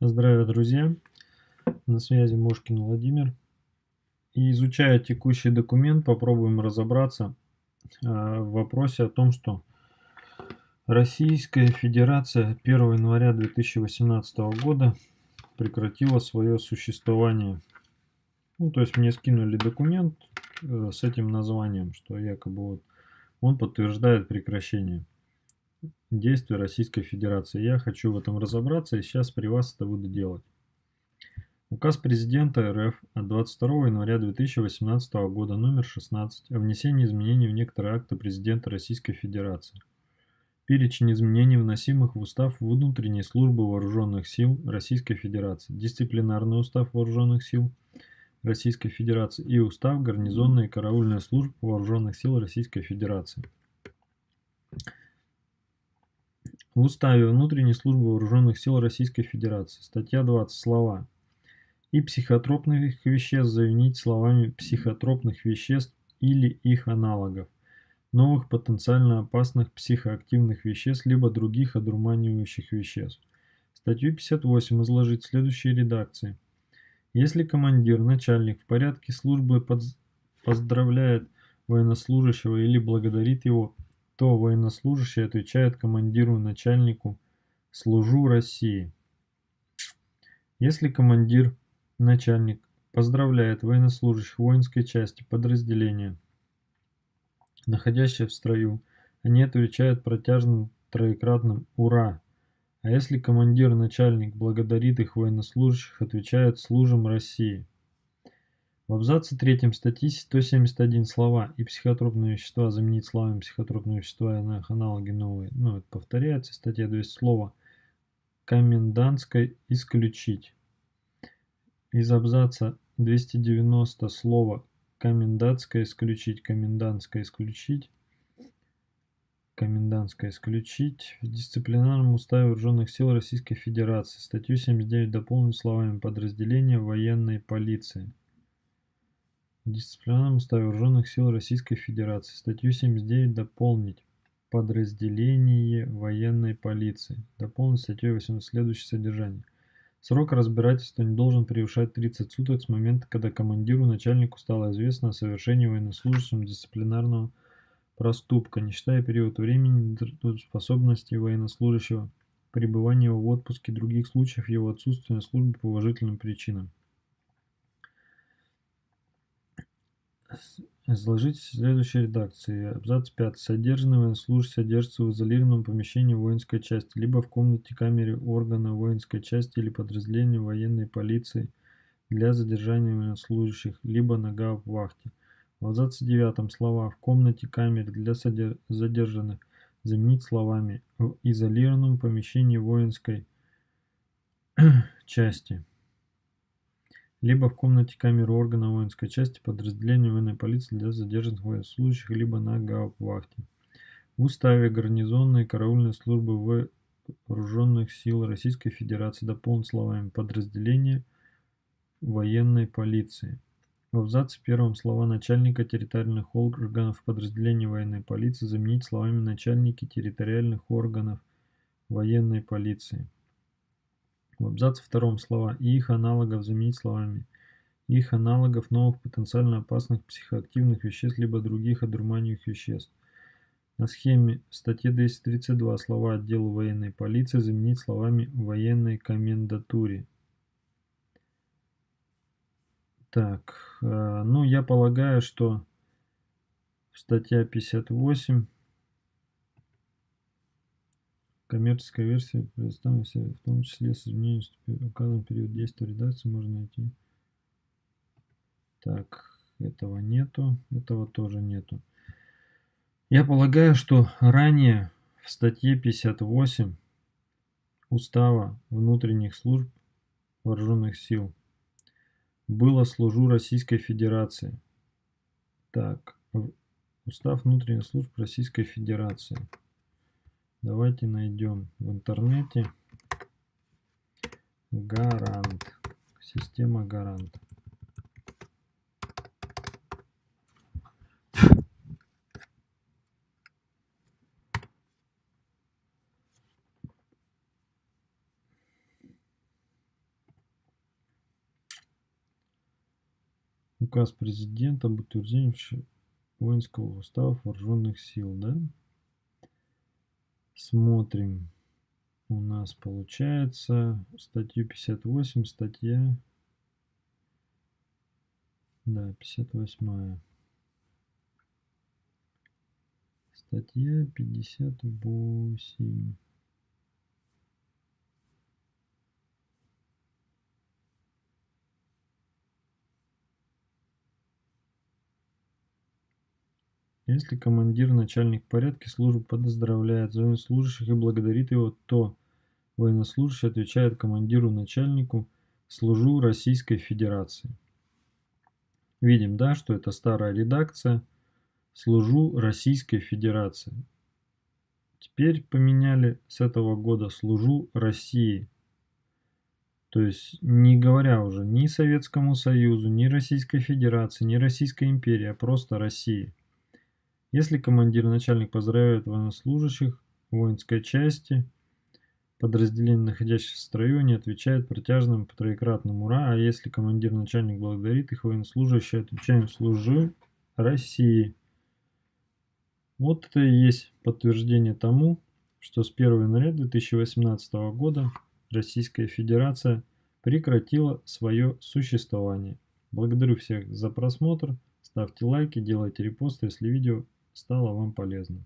Здравия, друзья! На связи Мошкин Владимир. И изучая текущий документ, попробуем разобраться а, в вопросе о том, что Российская Федерация 1 января 2018 года прекратила свое существование. Ну, то есть мне скинули документ э, с этим названием, что якобы вот он подтверждает прекращение действий Российской Федерации. Я хочу в этом разобраться и сейчас при вас это буду делать. Указ президента РФ от 22 января 2018 года номер 16 о внесении изменений в некоторые акты президента Российской Федерации. Перечень изменений, вносимых в Устав внутренней службы Вооруженных сил Российской Федерации, Дисциплинарный устав Вооруженных сил Российской Федерации и Устав гарнизонной и караульной служб Вооруженных сил Российской Федерации. В Уставе Внутренней службы Вооруженных сил Российской Федерации, статья 20, слова «и психотропных веществ» заменить словами «психотропных веществ или их аналогов, новых потенциально опасных психоактивных веществ либо других одурманивающих веществ». Статью 58 изложить в следующей редакции. Если командир, начальник в порядке службы поздравляет военнослужащего или благодарит его то военнослужащий отвечает командиру начальнику «Служу России». Если командир, начальник поздравляет военнослужащих воинской части подразделения, находящие в строю, они отвечают протяжным троекратным «Ура!». А если командир, начальник благодарит их военнослужащих, отвечают «Служим России». В абзаце 3 статьи 171 слова и психотропные вещества заменить словами психотропные вещества и их аналоги новые. Ну, это повторяется. Статья 200 слова комендантской исключить. Из абзаца 290 слова комендантское исключить, комендантское исключить, комендантское исключить. В дисциплинарном уставе Вооруженных сил Российской Федерации статью 79 дополнить словами подразделения военной полиции. Дисциплинарном уставе Вооруженных сил Российской Федерации статью 79 дополнить подразделение военной полиции. Дополнить статьей 8 следующее содержание. Срок разбирательства не должен превышать 30 суток с момента, когда командиру начальнику стало известно о совершении военнослужащим дисциплинарного проступка, не считая период времени способности военнослужащего, пребывания в отпуске, других случаев его отсутствия на службе по уважительным причинам. Изложить в следующей редакции. Абзац 5. Содержанный военнослужащий содержится в изолированном помещении воинской части, либо в комнате камере органа воинской части или подразделения военной полиции для задержания военнослужащих, либо на гауптвахте. В абзаце 9 слова «в комнате камере для задержанных» заменить словами «в изолированном помещении воинской части» либо в комнате камеры органа воинской части подразделения военной полиции для задержанных военнослужащих, либо на гауптвахте. В Уставе гарнизонной караульной службы Вооруженных сил Российской Федерации дополнен словами «подразделение военной полиции». В абзаце первом слова начальника территориальных органов подразделения военной полиции заменить словами начальники территориальных органов военной полиции. В абзаце втором слова «и их аналогов» заменить словами «их аналогов новых потенциально опасных психоактивных веществ либо других одурманивающих веществ». На схеме в статье 232 слова «отделу военной полиции» заменить словами «военной комендатуре». Так, э, ну я полагаю, что статья 58 Коммерческая версия предоставлена в том числе с изменением указан период действия редакции можно найти. Так, этого нету, этого тоже нету. Я полагаю, что ранее в статье 58 Устава внутренних служб вооруженных сил было «Служу Российской Федерации». Так, Устав внутренних служб Российской Федерации. Давайте найдем в интернете гарант, система гарант. Указ президента об утверждении воинского устава вооруженных сил, да? Смотрим. У нас получается статью 58, статья... Да, 58. Статья 58. Если командир, начальник порядка службы поздравляет военнослужащих и благодарит его, то военнослужащий отвечает командиру, начальнику «Служу Российской Федерации». Видим, да, что это старая редакция «Служу Российской Федерации». Теперь поменяли с этого года «Служу России». То есть, не говоря уже ни Советскому Союзу, ни Российской Федерации, ни Российской империи, а просто России. Если командир начальник поздравляют военнослужащих воинской части, подразделение, находящееся в строю, не отвечает протяжным по троекратным «Ура!», а если командир начальник благодарит их, военнослужащие отвечаем «Служу России!». Вот это и есть подтверждение тому, что с 1 января 2018 года Российская Федерация прекратила свое существование. Благодарю всех за просмотр, ставьте лайки, делайте репосты, если видео стало вам полезным.